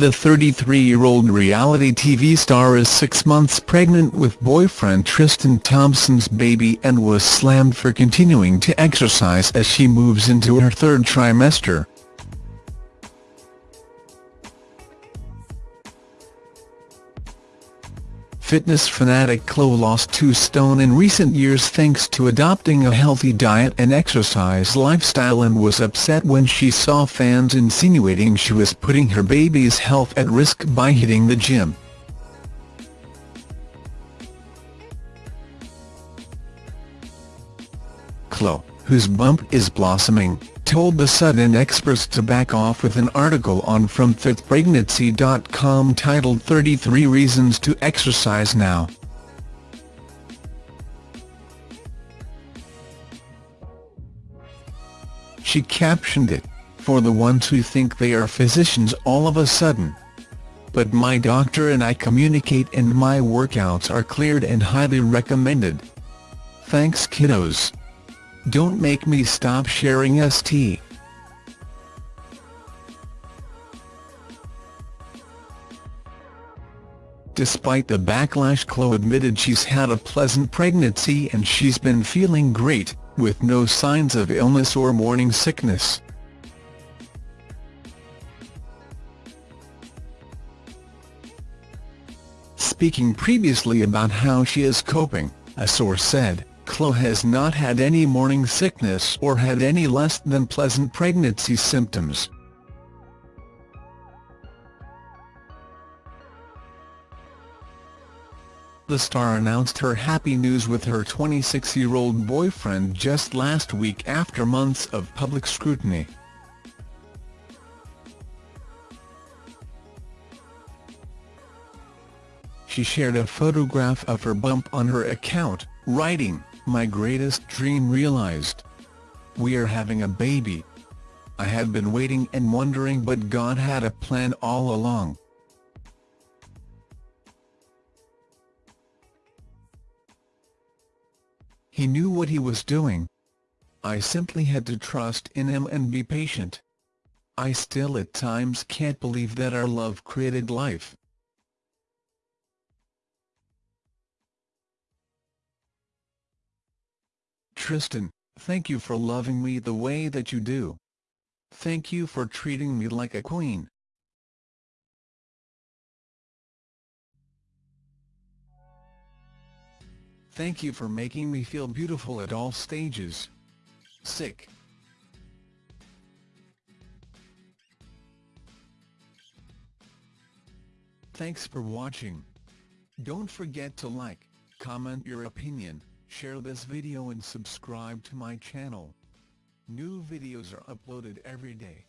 The 33-year-old reality TV star is six months pregnant with boyfriend Tristan Thompson's baby and was slammed for continuing to exercise as she moves into her third trimester. Fitness fanatic Khloe lost two stone in recent years thanks to adopting a healthy diet and exercise lifestyle and was upset when she saw fans insinuating she was putting her baby's health at risk by hitting the gym. Khloe, whose bump is blossoming, told The sudden experts to back off with an article on FromFitPregnancy.com titled 33 Reasons to Exercise Now. She captioned it, for the ones who think they are physicians all of a sudden. But my doctor and I communicate and my workouts are cleared and highly recommended. Thanks kiddos. Don't make me stop sharing ST. Despite the backlash Khloe admitted she's had a pleasant pregnancy and she's been feeling great, with no signs of illness or morning sickness. Speaking previously about how she is coping, a source said, Khloe has not had any morning sickness or had any less than pleasant pregnancy symptoms. The star announced her happy news with her 26-year-old boyfriend just last week after months of public scrutiny. She shared a photograph of her bump on her account, writing, my greatest dream realized. We are having a baby. I had been waiting and wondering but God had a plan all along. He knew what he was doing. I simply had to trust in him and be patient. I still at times can't believe that our love created life. Tristan, thank you for loving me the way that you do. Thank you for treating me like a queen. Thank you for making me feel beautiful at all stages. Sick. Thanks for watching. Don't forget to like, comment your opinion, share this video and subscribe to my channel. New videos are uploaded every day.